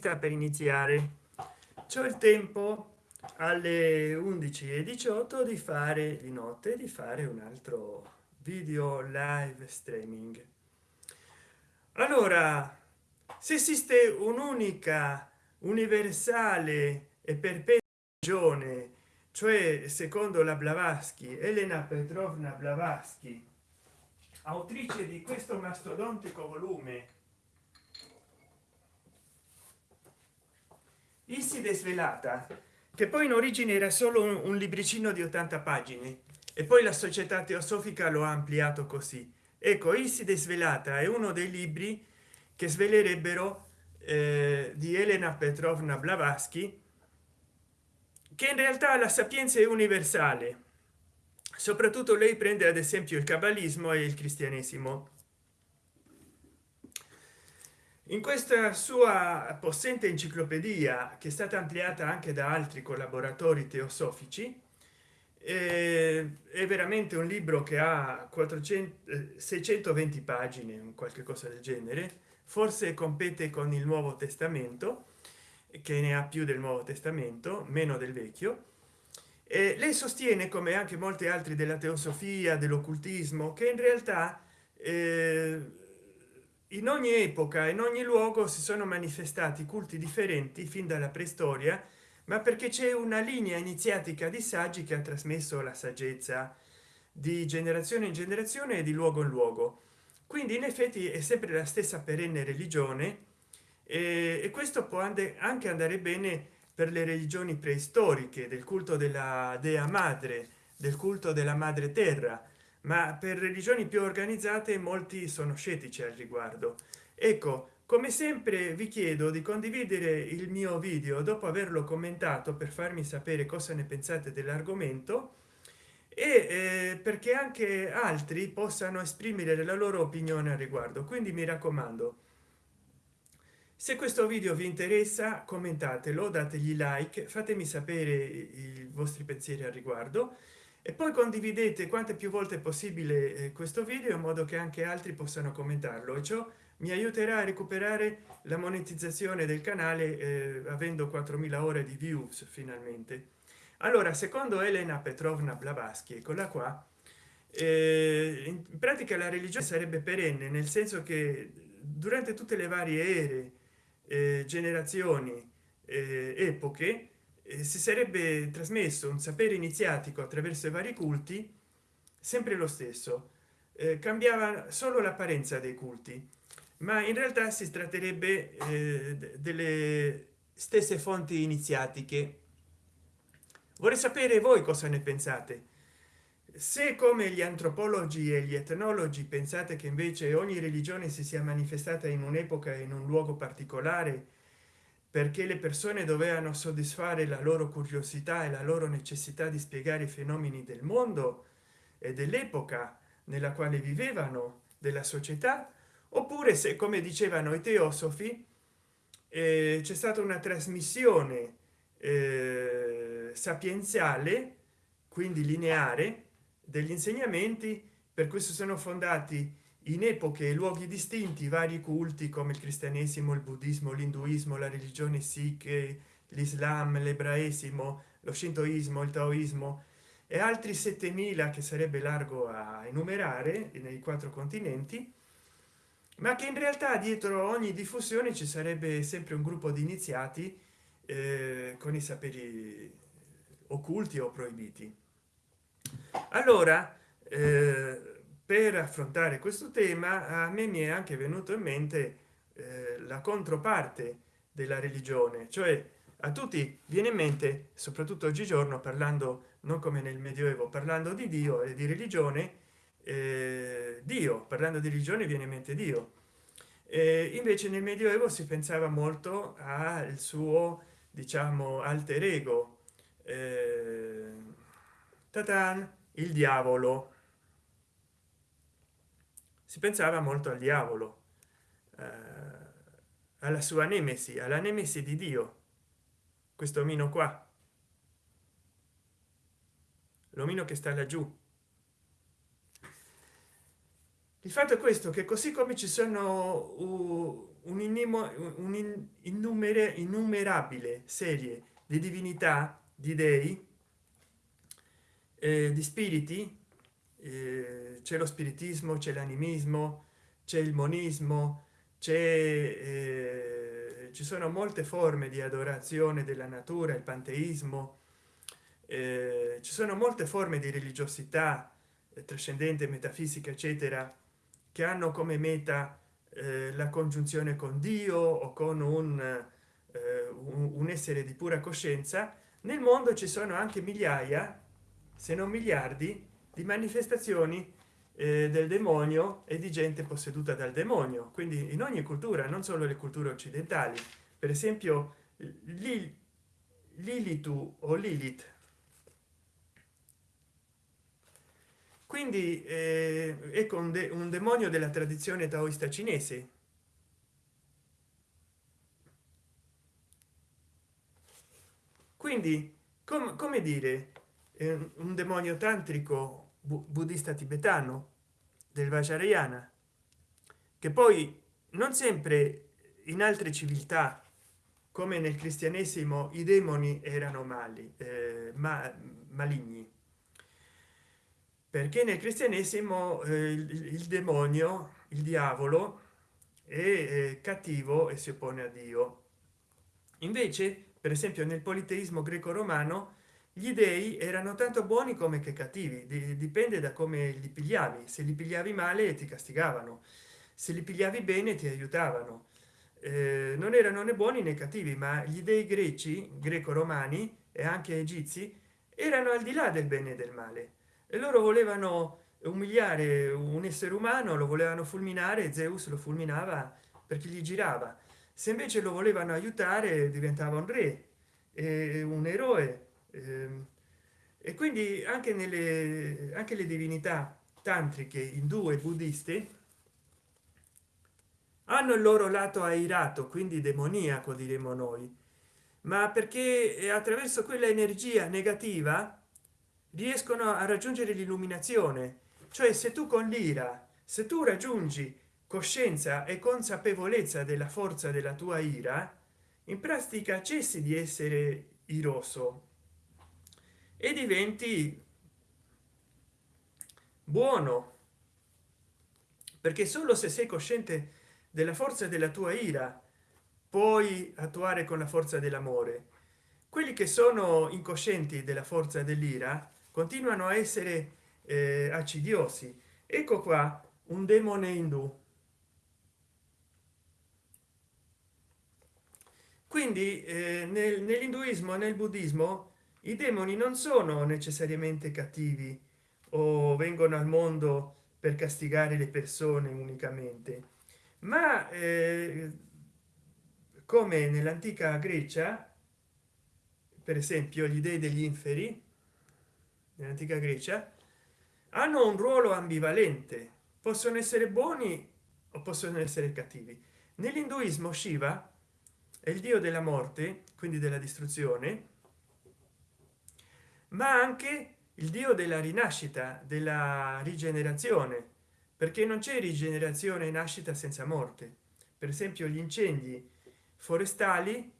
sta per iniziare. C'è il tempo alle 11 e 18 di fare di notte di fare un altro video live streaming. Allora se esiste un'unica universale e perpetua ragione cioè secondo la blavatsky elena petrovna blavatsky autrice di questo mastodontico volume Iside svelata che poi in origine era solo un, libricino di 80 pagine e poi la società teosofica lo ha ampliato così. Ecco Iside svelata è uno dei libri che svelerebbero eh, di Elena Petrovna Blavatsky che in realtà la sapienza è universale. Soprattutto lei prende ad esempio il cabalismo e il cristianesimo in questa sua possente enciclopedia che è stata ampliata anche da altri collaboratori teosofici eh, è veramente un libro che ha 400 620 pagine un qualche cosa del genere. Forse compete con il nuovo testamento che ne ha più del nuovo testamento meno del vecchio. E lei sostiene come anche molti altri della teosofia dell'occultismo che in realtà eh, in ogni epoca in ogni luogo si sono manifestati culti differenti fin dalla preistoria ma perché c'è una linea iniziatica di saggi che ha trasmesso la saggezza di generazione in generazione e di luogo in luogo. Quindi in effetti è sempre la stessa perenne religione e, questo può anche andare bene per le religioni preistoriche del culto della dea madre del culto della madre terra ma per religioni più organizzate molti sono scettici al riguardo. Ecco come sempre vi chiedo di condividere il mio video dopo averlo commentato per farmi sapere cosa ne pensate dell'argomento e eh, perché anche altri possano esprimere la loro opinione al riguardo. Quindi mi raccomando se questo video vi interessa commentatelo dategli like fatemi sapere i vostri pensieri al riguardo e poi condividete quante più volte possibile eh, questo video in modo che anche altri possano commentarlo. E ciò mi aiuterà a recuperare la monetizzazione del canale eh, avendo 4000 ore di views finalmente. Allora secondo elena petrovna blavatsky eccola qua eh, in pratica la religione sarebbe perenne nel senso che durante tutte le varie ere eh, generazioni eh, epoche si sarebbe trasmesso un sapere iniziatico attraverso i vari culti sempre lo stesso. Eh, cambiava solo l'apparenza dei culti ma in realtà si tratterebbe eh, delle stesse fonti iniziatiche. Vorrei sapere voi cosa ne pensate. Se come gli antropologi e gli etnologi pensate che invece ogni religione si sia manifestata in un'epoca in un luogo particolare perché le persone dovevano soddisfare la loro curiosità e la loro necessità di spiegare i fenomeni del mondo e dell'epoca nella quale vivevano della società oppure se come dicevano i teosofi eh, c'è stata una trasmissione eh, sapienziale quindi lineare degli insegnamenti per questo sono fondati in epoche e luoghi distinti vari culti come il cristianesimo il buddismo l'induismo la religione sikh l'islam l'ebraesimo lo shintoismo il taoismo e altri 7000 che sarebbe largo a enumerare nei quattro continenti ma che in realtà dietro ogni diffusione ci sarebbe sempre un gruppo di iniziati eh, con i saperi occulti o proibiti. Allora eh, per affrontare questo tema a me mi è anche venuto in mente eh, la controparte della religione cioè a tutti viene in mente soprattutto oggigiorno parlando non come nel medioevo parlando di dio e di religione eh, dio parlando di religione viene in mente dio. Eh, invece nel medioevo si pensava molto al suo diciamo alter ego eh, tatan il diavolo si pensava molto al diavolo eh, alla sua nemesi alla nemesi di dio questo omino qua. L'omino che sta laggiù. Il fatto è questo che così come ci sono un'innumerabile innumerabile serie di divinità di dei eh, di spiriti c'è lo spiritismo c'è l'animismo c'è il monismo c'è eh, ci sono molte forme di adorazione della natura il panteismo eh, ci sono molte forme di religiosità eh, trascendente metafisica eccetera che hanno come meta eh, la congiunzione con dio o con un, eh, un, un essere di pura coscienza. Nel mondo ci sono anche migliaia se non miliardi di manifestazioni del demonio e di gente posseduta dal demonio. Quindi in ogni cultura non solo le culture occidentali per esempio lilitu o lilith. Quindi eh, ecco un, de un demonio della tradizione taoista cinese. Quindi com come dire eh, un demonio tantrico bu buddista tibetano del vajrayana che poi non sempre in altre civiltà come nel cristianesimo i demoni erano mali eh, ma maligni. Perché nel cristianesimo eh, il, il, demonio il diavolo è, è cattivo e si oppone a dio. Invece per esempio nel politeismo greco romano gli dei erano tanto buoni come che cattivi dipende da come li pigliavi. Se li pigliavi male ti castigavano. Se li pigliavi bene ti aiutavano. Eh, non erano né buoni né cattivi ma gli dei greci greco romani e anche egizi erano al di là del bene e del male. E loro volevano umiliare un essere umano lo volevano fulminare zeus lo fulminava perché gli girava. Se invece lo volevano aiutare diventava un re un eroe e quindi anche nelle anche le divinità tantriche indù e buddiste hanno il loro lato airato quindi demoniaco diremo noi. Ma perché attraverso quella energia negativa riescono a raggiungere l'illuminazione. Cioè se tu con l'ira se tu raggiungi coscienza e consapevolezza della forza della tua ira in pratica cessi di essere iroso e diventi buono. Perché solo se sei cosciente della forza della tua ira puoi attuare con la forza dell'amore. Quelli che sono incoscienti della forza dell'ira continuano a essere eh, accidiosi. Ecco qua un demone indù. Quindi eh, nel, nell'induismo nel buddismo i demoni non sono necessariamente cattivi o vengono al mondo per castigare le persone unicamente ma eh, come nell'antica grecia per esempio gli dei degli inferi nell'antica grecia hanno un ruolo ambivalente. Possono essere buoni o possono essere cattivi. Nell'induismo shiva è il dio della morte quindi della distruzione ma anche il dio della rinascita della rigenerazione perché non c'è rigenerazione e nascita senza morte. Per esempio gli incendi forestali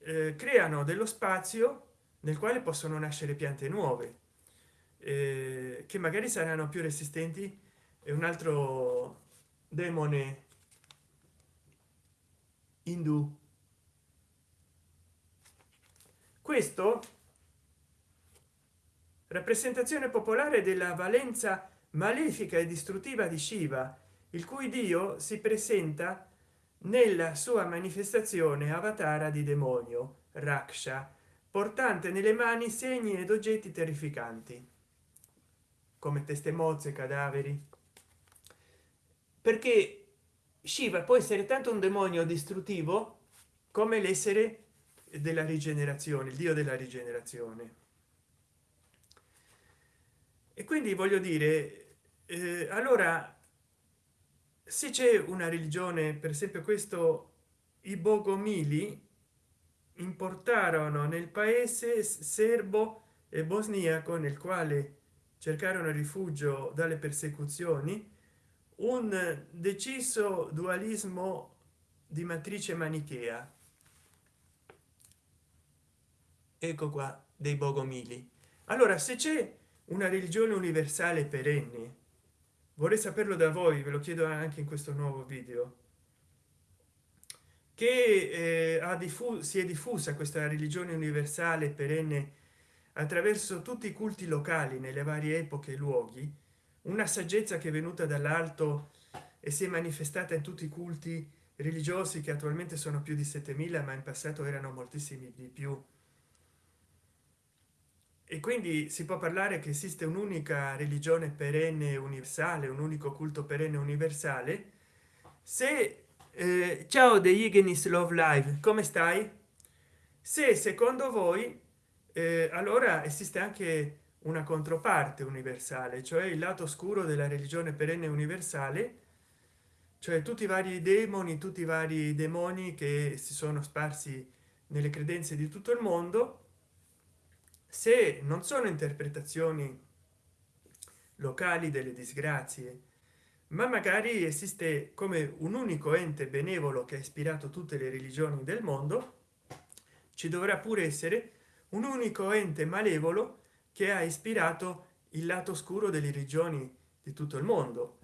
eh, creano dello spazio nel quale possono nascere piante nuove eh, che magari saranno più resistenti e un altro demone indù questo? Rappresentazione popolare della valenza malefica e distruttiva di shiva il cui dio si presenta nella sua manifestazione avatara di demonio raksha portante nelle mani segni ed oggetti terrificanti come teste mozze cadaveri. Perché shiva può essere tanto un demonio distruttivo come l'essere della rigenerazione il dio della rigenerazione. E quindi voglio dire eh, allora se c'è una religione per esempio questo i bogomili importarono nel paese serbo e bosniaco nel quale cercarono rifugio dalle persecuzioni un deciso dualismo di matrice manichea ecco qua dei bogomili. Allora se c'è una religione universale perenne vorrei saperlo da voi ve lo chiedo anche in questo nuovo video che eh, ha diffuso si è diffusa questa religione universale perenne attraverso tutti i culti locali nelle varie epoche e luoghi una saggezza che è venuta dall'alto e si è manifestata in tutti i culti religiosi che attualmente sono più di 7000 ma in passato erano moltissimi di più e quindi si può parlare che esiste un'unica religione perenne universale un unico culto perenne universale? Se eh, ciao the Ignis love live come stai? Se secondo voi eh, allora esiste anche una controparte universale cioè il lato oscuro della religione perenne universale? Cioè tutti i vari demoni tutti i vari demoni che si sono sparsi nelle credenze di tutto il mondo se non sono interpretazioni locali delle disgrazie ma magari esiste come un unico ente benevolo che ha ispirato tutte le religioni del mondo ci dovrà pure essere un unico ente malevolo che ha ispirato il lato oscuro delle religioni di tutto il mondo.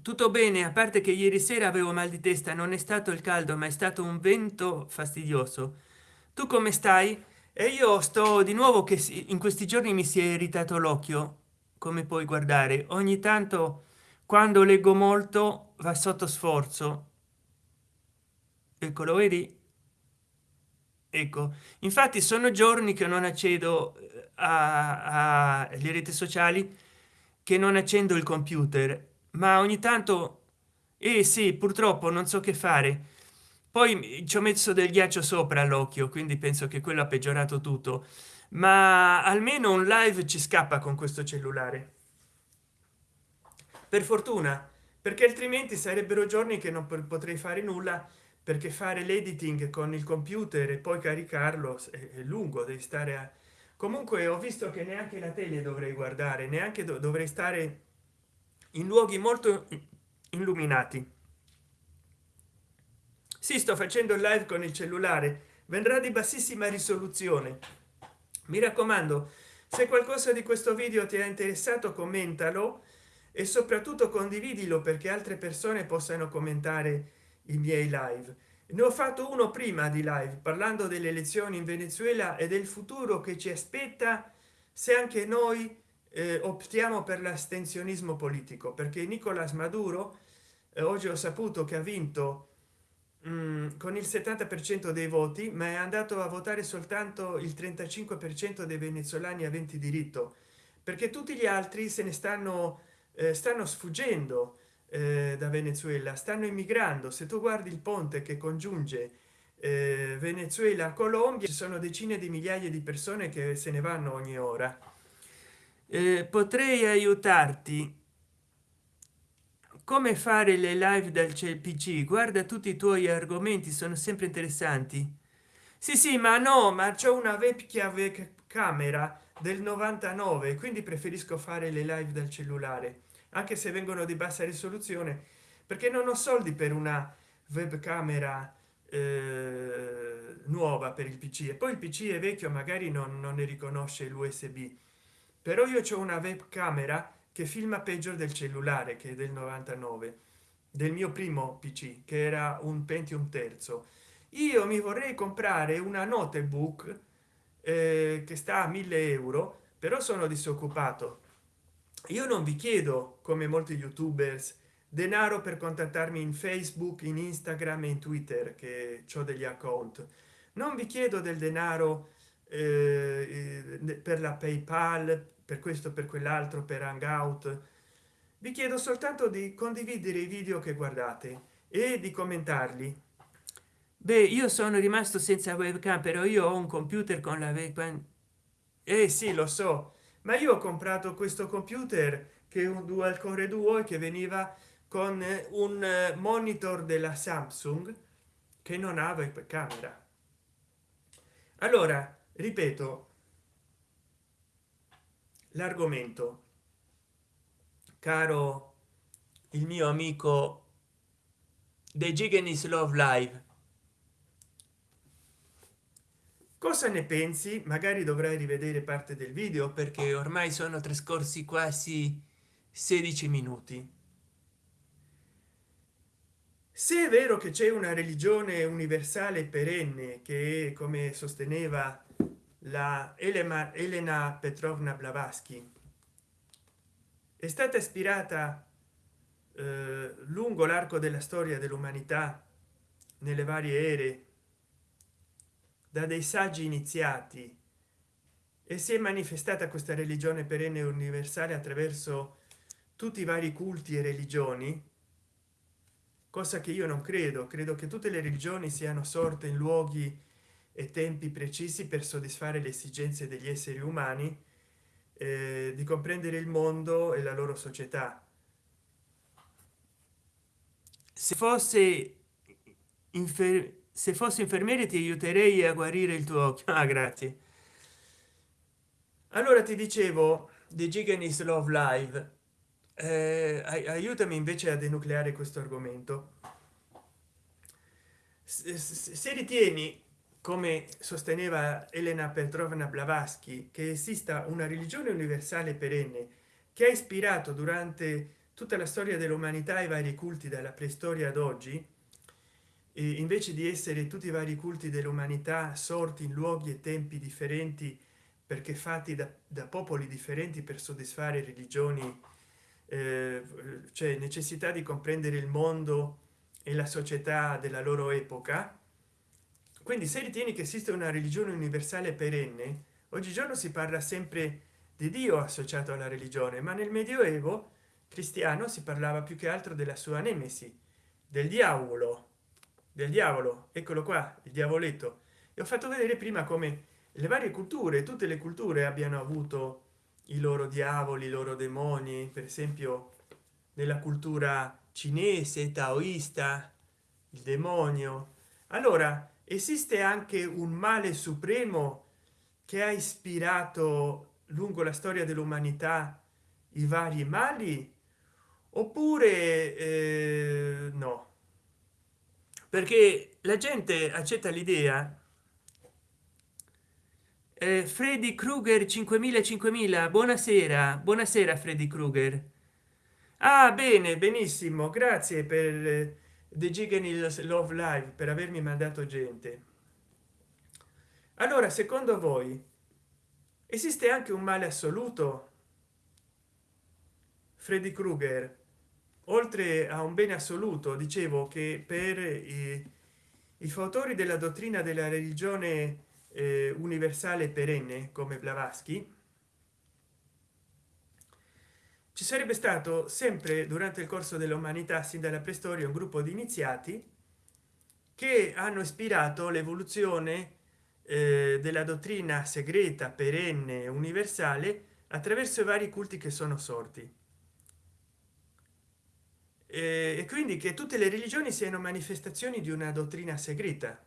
Tutto bene a parte che ieri sera avevo mal di testa non è stato il caldo ma è stato un vento fastidioso tu come stai? E io sto di nuovo che in questi giorni mi si è irritato l'occhio. Come puoi guardare ogni tanto quando leggo molto va sotto sforzo. Ecco lo vedi? Ecco. Infatti sono giorni che non accedo alle reti sociali che non accendo il computer. Ma ogni tanto eh sì purtroppo non so che fare poi ci ho messo del ghiaccio sopra l'occhio quindi penso che quello ha peggiorato tutto. Ma almeno un live ci scappa con questo cellulare. Per fortuna perché altrimenti sarebbero giorni che non potrei fare nulla perché fare l'editing con il computer e poi caricarlo è lungo devi stare a comunque ho visto che neanche la tele dovrei guardare neanche dovrei stare in luoghi molto illuminati si sto facendo il live con il cellulare. Vendrà di bassissima risoluzione. Mi raccomando se qualcosa di questo video ti è interessato commentalo e soprattutto condividilo perché altre persone possano commentare i miei live. Ne ho fatto uno prima di live parlando delle elezioni in venezuela e del futuro che ci aspetta se anche noi eh, optiamo per l'astensionismo politico perché nicolas maduro eh, oggi ho saputo che ha vinto con il 70 per cento dei voti ma è andato a votare soltanto il 35 per cento dei venezuelani aventi diritto perché tutti gli altri se ne stanno eh, stanno sfuggendo eh, da venezuela stanno immigrando. Se tu guardi il ponte che congiunge eh, venezuela colombia ci sono decine di migliaia di persone che se ne vanno ogni ora. Eh, potrei aiutarti come fare le live dal pc guarda tutti i tuoi argomenti sono sempre interessanti. Sì sì ma no ma c'è una vecchia camera del 99 quindi preferisco fare le live dal cellulare anche se vengono di bassa risoluzione perché non ho soldi per una webcamera eh, nuova per il pc e poi il pc è vecchio magari non, non ne riconosce l'usb però io ho una webcamera che filma peggio del cellulare che del 99 del mio primo pc che era un pentium terzo. Io mi vorrei comprare una notebook eh, che sta a 1000 euro però sono disoccupato. Io non vi chiedo come molti youtubers denaro per contattarmi in facebook in instagram e in twitter che ho degli account. Non vi chiedo del denaro eh, eh per la paypal per questo per quell'altro per hangout. Vi chiedo soltanto di condividere i video che guardate e di commentarli. Beh io sono rimasto senza webcam però io ho un computer con la webcam. Eh sì lo so ma io ho comprato questo computer che è un dual core duo che veniva con un monitor della samsung che non ha webcamera. Allora ripeto l'argomento. Caro il mio amico The Giganis Love Live cosa ne pensi? Magari dovrai rivedere parte del video perché ormai sono trascorsi quasi 16 minuti. Se è vero che c'è una religione universale perenne che come sosteneva la elena, petrovna blavatsky. È stata ispirata eh, lungo l'arco della storia dell'umanità nelle varie ere da dei saggi iniziati e si è manifestata questa religione perenne universale attraverso tutti i vari culti e religioni cosa che io non credo. Credo che tutte le religioni siano sorte in luoghi e tempi precisi per soddisfare le esigenze degli esseri umani eh, di comprendere il mondo e la loro società. Se fosse infer se fossi infermiere ti aiuterei a guarire il tuo occhio. Ah, grazie. Allora ti dicevo di giganis love live. Eh, aiutami invece a denucleare questo argomento. Se, se ritieni come sosteneva elena petrovna blavatsky che esista una religione universale perenne che ha ispirato durante tutta la storia dell'umanità i vari culti dalla preistoria ad oggi invece di essere tutti i vari culti dell'umanità sorti in luoghi e tempi differenti perché fatti da, da popoli differenti per soddisfare religioni eh, cioè necessità di comprendere il mondo e la società della loro epoca quindi se ritieni che esiste una religione universale perenne oggigiorno si parla sempre di dio associato alla religione ma nel medioevo cristiano si parlava più che altro della sua nemesi del diavolo. Del diavolo eccolo qua il diavoletto. E ho fatto vedere prima come le varie culture tutte le culture abbiano avuto i loro diavoli i loro demoni per esempio nella cultura cinese taoista il demonio. Allora esiste anche un male supremo che ha ispirato lungo la storia dell'umanità i vari mali? Oppure eh, no? Perché la gente accetta l'idea eh, freddy krueger 5000 5000 buonasera. Buonasera freddy krueger. Ah bene benissimo. Grazie per the giganil love live per avermi mandato gente. Allora secondo voi esiste anche un male assoluto? Freddy krueger oltre a un bene assoluto dicevo che per i, i fautori della dottrina della religione eh, universale perenne come blavatsky ci sarebbe stato sempre durante il corso dell'umanità sin dalla preistoria un gruppo di iniziati che hanno ispirato l'evoluzione eh, della dottrina segreta perenne universale attraverso i vari culti che sono sorti. E quindi che tutte le religioni siano manifestazioni di una dottrina segreta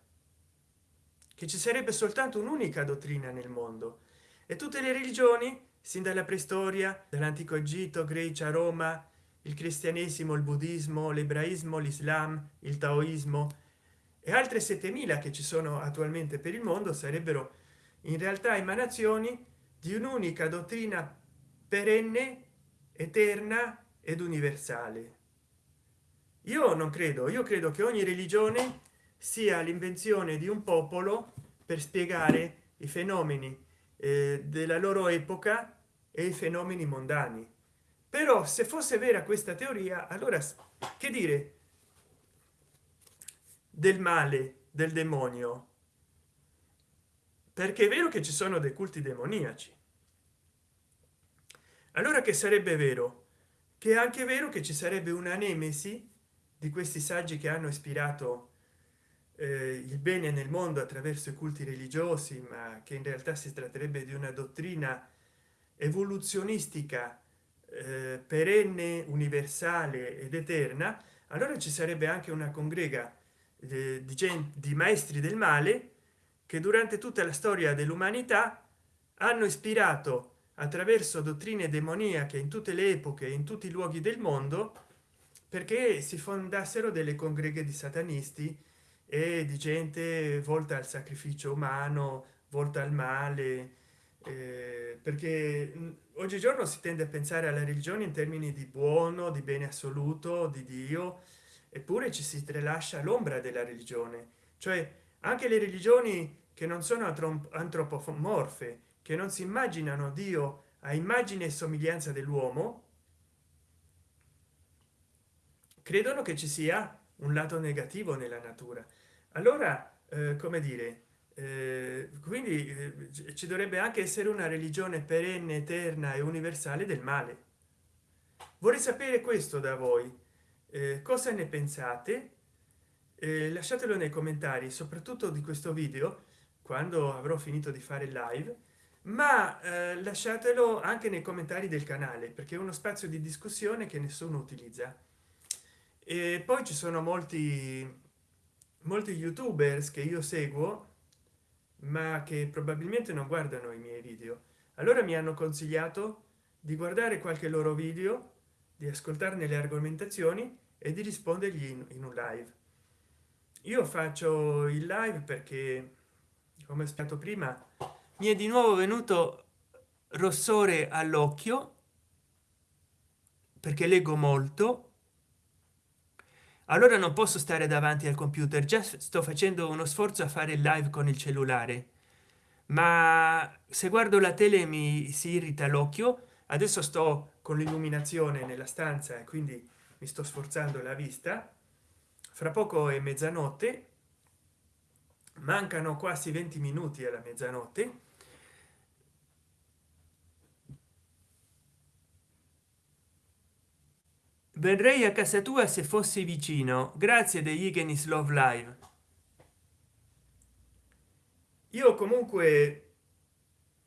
che ci sarebbe soltanto un'unica dottrina nel mondo. E tutte le religioni sin dalla preistoria dall'antico egitto grecia roma il cristianesimo il buddismo l'ebraismo l'islam il taoismo e altre 7000 che ci sono attualmente per il mondo sarebbero in realtà emanazioni di un'unica dottrina perenne eterna ed universale. Io non credo io credo che ogni religione sia l'invenzione di un popolo per spiegare i fenomeni eh, della loro epoca e i fenomeni mondani. Però se fosse vera questa teoria allora che dire del male del demonio? Perché è vero che ci sono dei culti demoniaci. Allora che sarebbe vero? Che è anche vero che ci sarebbe una nemesi di questi saggi che hanno ispirato eh, il bene nel mondo attraverso i culti religiosi ma che in realtà si tratterebbe di una dottrina evoluzionistica eh, perenne universale ed eterna allora ci sarebbe anche una congrega di, di, gente, di maestri del male che durante tutta la storia dell'umanità hanno ispirato attraverso dottrine demoniache in tutte le epoche in tutti i luoghi del mondo perché si fondassero delle congreghe di satanisti e di gente volta al sacrificio umano volta al male eh, perché oggigiorno si tende a pensare alla religione in termini di buono di bene assoluto di dio eppure ci si tralascia l'ombra della religione. Cioè anche le religioni che non sono antropomorfe che non si immaginano dio a immagine e somiglianza dell'uomo credono che ci sia un lato negativo nella natura. Allora eh, come dire quindi eh, ci dovrebbe anche essere una religione perenne eterna e universale del male. Vorrei sapere questo da voi. Eh, cosa ne pensate? Eh, lasciatelo nei commentari soprattutto di questo video quando avrò finito di fare live ma eh, lasciatelo anche nei commentari del canale perché è uno spazio di discussione che nessuno utilizza. E poi ci sono molti molti youtubers che io seguo ma che probabilmente non guardano i miei video. Allora mi hanno consigliato di guardare qualche loro video di ascoltarne le argomentazioni e di rispondergli in, in un live. Io faccio il live perché come spiegato prima mi è di nuovo venuto rossore all'occhio perché leggo molto allora non posso stare davanti al computer già sto facendo uno sforzo a fare il live con il cellulare. Ma se guardo la tele mi si irrita l'occhio adesso sto con l'illuminazione nella stanza e quindi mi sto sforzando la vista. Fra poco è mezzanotte mancano quasi 20 minuti alla mezzanotte verrei a casa tua se fossi vicino. Grazie degli Igenis love live. Io comunque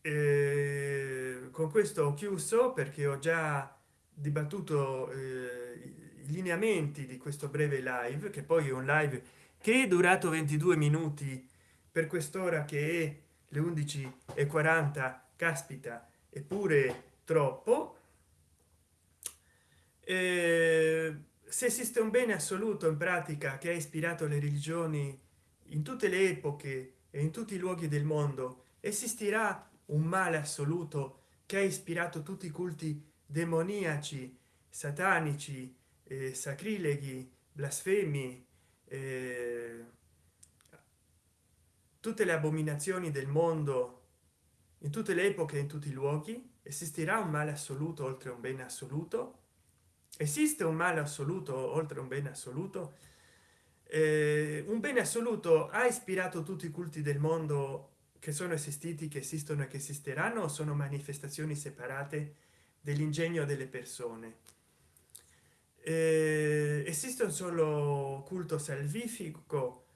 eh, con questo ho chiuso perché ho già dibattuto eh, i lineamenti di questo breve live che poi è un live che è durato 22 minuti per quest'ora che è le 11 e 40 caspita eppure troppo eh, se esiste un bene assoluto in pratica che ha ispirato le religioni in tutte le epoche e in tutti i luoghi del mondo esistirà un male assoluto che ha ispirato tutti i culti demoniaci satanici eh, sacrileghi blasfemi eh, tutte le abominazioni del mondo in tutte le epoche in tutti i luoghi esistirà un male assoluto oltre un bene assoluto esiste un male assoluto oltre un bene assoluto? Eh, un bene assoluto ha ispirato tutti i culti del mondo che sono esistiti che esistono e che esisteranno o sono manifestazioni separate dell'ingegno delle persone? Eh, esiste un solo culto salvifico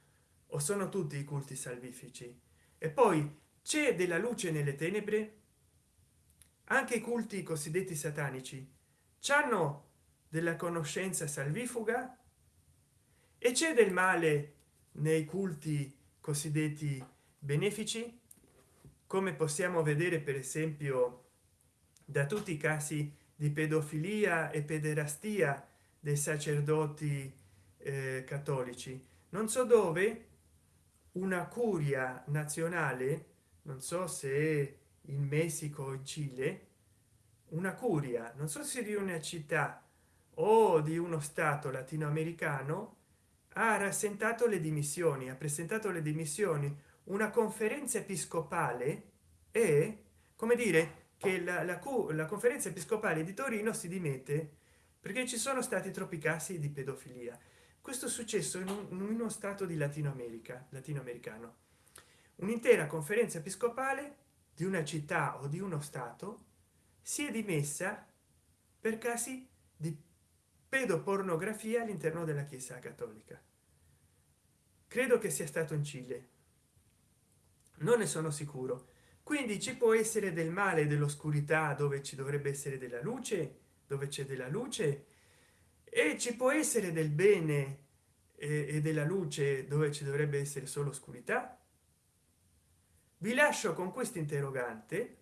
o sono tutti i culti salvifici? E poi c'è della luce nelle tenebre? Anche i culti cosiddetti satanici hanno della conoscenza salvifuga e c'è del male nei culti cosiddetti benefici come possiamo vedere per esempio da tutti i casi di pedofilia e pederastia dei sacerdoti eh, cattolici. Non so dove una curia nazionale non so se in messico o in cile una curia non so se di una città o di uno stato latinoamericano ha rassentato le dimissioni ha presentato le dimissioni una conferenza episcopale e come dire che la, la, la conferenza episcopale di torino si dimette perché ci sono stati troppi casi di pedofilia. Questo è successo in, un, in uno stato di latino america latinoamericano. Un'intera conferenza episcopale di una città o di uno stato si è dimessa per casi pedopornografia all'interno della chiesa cattolica. Credo che sia stato in cile. Non ne sono sicuro. Quindi ci può essere del male dell'oscurità dove ci dovrebbe essere della luce dove c'è della luce e ci può essere del bene e della luce dove ci dovrebbe essere solo oscurità. Vi lascio con questo interrogante.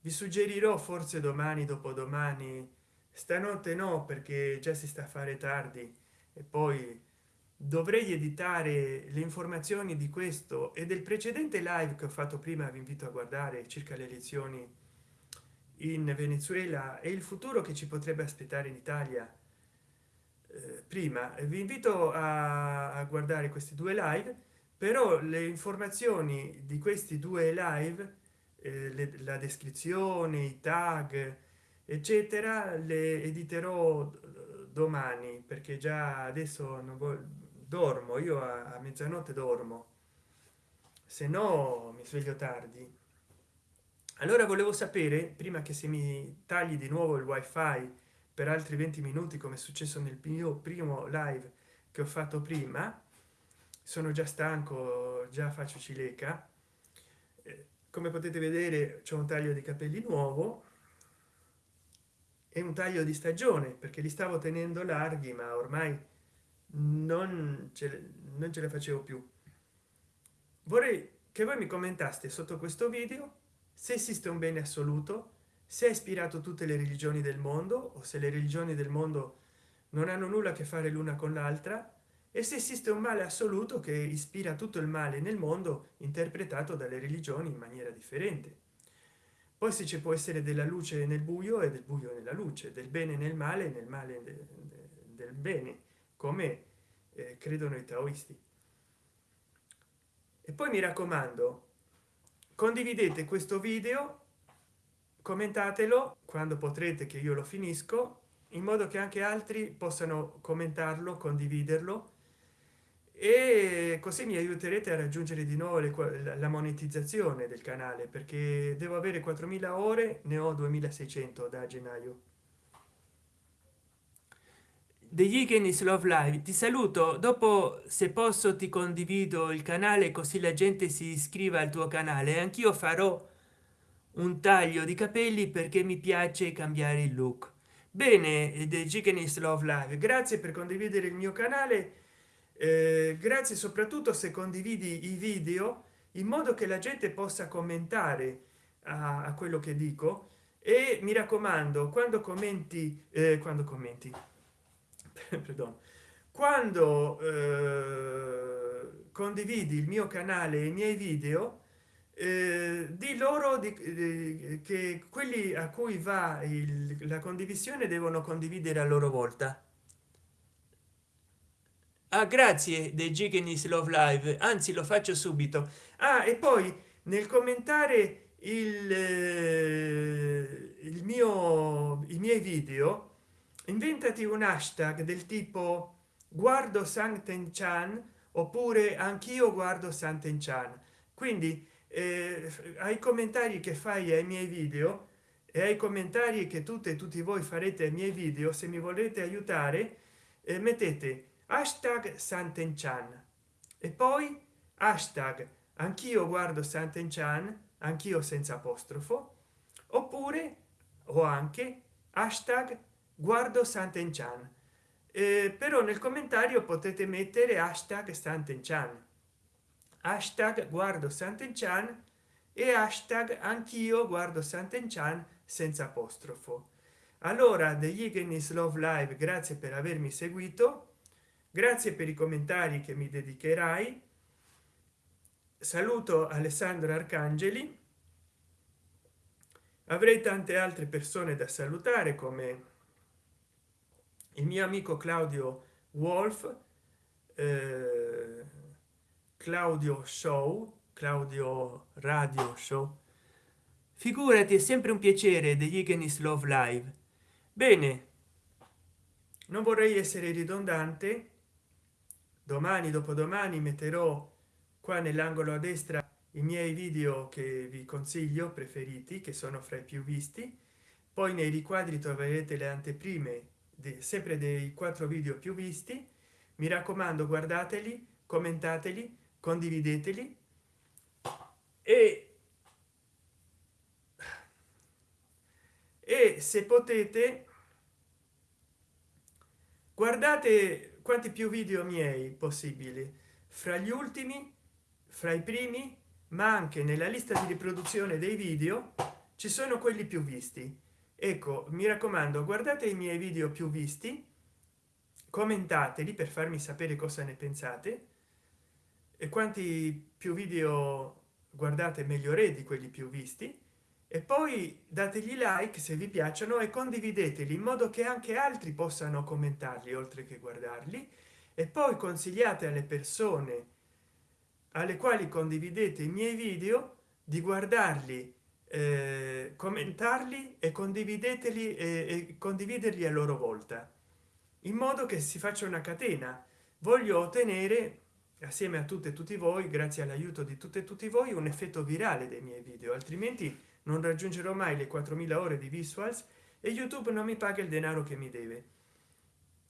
Vi suggerirò forse domani dopodomani stanotte no perché già si sta a fare tardi. E poi dovrei editare le informazioni di questo e del precedente live che ho fatto prima vi invito a guardare circa le elezioni in venezuela e il futuro che ci potrebbe aspettare in italia. Eh, prima vi invito a, guardare questi due live però le informazioni di questi due live eh, le, la descrizione i tag eccetera le editerò domani perché già adesso non dormo io a, a mezzanotte dormo. Se no mi sveglio tardi. Allora volevo sapere prima che se mi tagli di nuovo il wifi per altri 20 minuti come è successo nel mio primo live che ho fatto prima sono già stanco già faccio cileca. Eh, come potete vedere c'è un taglio di capelli nuovo e un taglio di stagione perché li stavo tenendo larghi ma ormai non ce, non ce la facevo più. Vorrei che voi mi commentaste sotto questo video se esiste un bene assoluto se ha ispirato tutte le religioni del mondo o se le religioni del mondo non hanno nulla a che fare l'una con l'altra e se esiste un male assoluto che ispira tutto il male nel mondo interpretato dalle religioni in maniera differente poi se ci può essere della luce nel buio e del buio nella luce del bene nel male nel male del bene come eh, credono i taoisti. E poi mi raccomando condividete questo video commentatelo quando potrete che io lo finisco in modo che anche altri possano commentarlo condividerlo e così mi aiuterete a raggiungere di nuovo le, la monetizzazione del canale perché devo avere 4000 ore ne ho 2600 da gennaio. Degli Higgins Love Live. Ti saluto. Dopo se posso ti condivido il canale così la gente si iscriva al tuo canale. Anch'io farò un taglio di capelli perché mi piace cambiare il look. Bene the Chicken Love Live. Grazie per condividere il mio canale eh, grazie soprattutto se condividi i video in modo che la gente possa commentare a, a quello che dico. E mi raccomando quando commenti eh, quando commenti quando eh, condividi il mio canale e i miei video eh, di loro di, di, che quelli a cui va il, la condivisione devono condividere a loro volta ah, grazie dei Gigenis Love Live. Anzi lo faccio subito. Ah, e poi nel commentare il, eh, il mio i miei video inventati un hashtag del tipo guardo santen chan oppure anch'io guardo santen chan quindi eh, ai commentari che fai ai miei video e ai commentari che tutte e tutti voi farete ai miei video se mi volete aiutare eh, mettete hashtag santenchan. E poi hashtag anch'io guardo santenchan anch'io senza apostrofo oppure o anche hashtag guardo santenchan. Eh, però nel commentario potete mettere hashtag santenchan. Hashtag guardo Sant'Enchan e hashtag anch'io guardo Sant'Enchan senza apostrofo. Allora degli Ignis Love Live grazie per avermi seguito grazie per i commentari che mi dedicherai. Saluto alessandro arcangeli. Avrei tante altre persone da salutare come il mio amico claudio wolf eh, claudio show claudio radio show. Figurati è sempre un piacere degli Ignis Love Live. Bene non vorrei essere ridondante domani dopodomani metterò qua nell'angolo a destra i miei video che vi consiglio preferiti che sono fra i più visti. Poi nei riquadri troverete le anteprime di, sempre dei quattro video più visti. Mi raccomando guardateli commentateli condivideteli. E e se potete guardate quanti più video miei possibili? Fra gli ultimi fra i primi ma anche nella lista di riproduzione dei video ci sono quelli più visti. Ecco mi raccomando guardate i miei video più visti commentateli per farmi sapere cosa ne pensate e quanti più video guardate meglio re di quelli più visti e poi dategli like se vi piacciono e condivideteli in modo che anche altri possano commentarli oltre che guardarli. E poi consigliate alle persone alle quali condividete i miei video di guardarli eh, commentarli e condivideteli e, e condividerli a loro volta in modo che si faccia una catena. Voglio ottenere assieme a tutte e tutti voi grazie all'aiuto di tutte e tutti voi un effetto virale dei miei video altrimenti non raggiungerò mai le 4000 ore di visuals e youtube non mi paga il denaro che mi deve.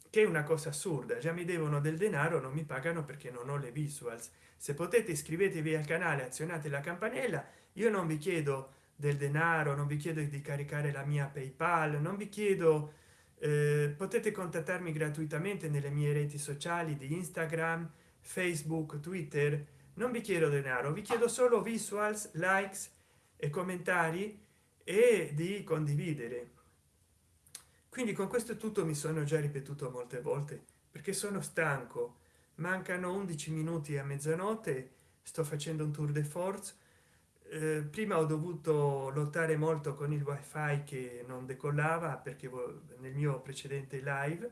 Che è una cosa assurda già mi devono del denaro non mi pagano perché non ho le visuals. Se potete iscrivetevi al canale azionate la campanella. Io non vi chiedo del denaro non vi chiedo di caricare la mia paypal non vi chiedo eh, potete contattarmi gratuitamente nelle mie reti sociali di instagram facebook twitter. Non vi chiedo denaro vi chiedo solo visuals likes e commentari e di condividere. Quindi con questo tutto mi sono già ripetuto molte volte perché sono stanco. Mancano 11 minuti a mezzanotte sto facendo un tour de force. Eh, prima ho dovuto lottare molto con il wifi che non decollava perché nel mio precedente live.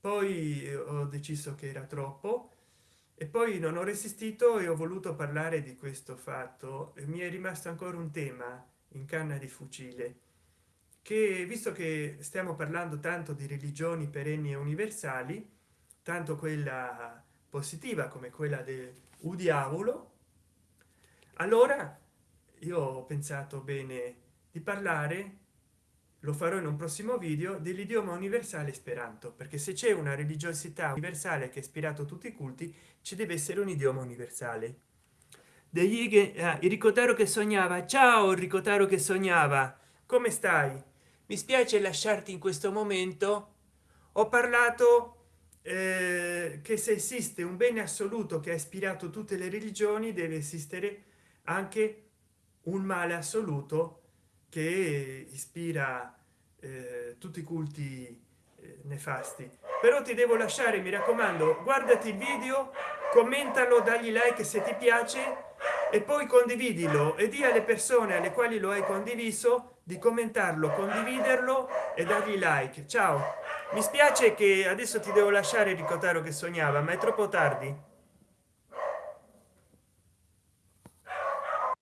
Poi ho deciso che era troppo e poi non ho resistito e ho voluto parlare di questo fatto mi è rimasto ancora un tema in canna di fucile che visto che stiamo parlando tanto di religioni perenni e universali tanto quella positiva come quella del diavolo allora io ho pensato bene di parlare lo farò in un prossimo video dell'idioma universale speranto perché se c'è una religiosità universale che ha ispirato tutti i culti ci deve essere un idioma universale. Degli ah, il ricotaro che sognava. Ciao ricotaro che sognava. Come stai? Mi spiace lasciarti in questo momento. Ho parlato eh, che se esiste un bene assoluto che ha ispirato tutte le religioni deve esistere anche un male assoluto che ispira eh, tutti i culti eh, nefasti. Però ti devo lasciare mi raccomando guardati il video commentalo dagli like se ti piace e poi condividilo e di alle persone alle quali lo hai condiviso di commentarlo condividerlo e dargli like. Ciao. Mi spiace che adesso ti devo lasciare ricordare che sognava ma è troppo tardi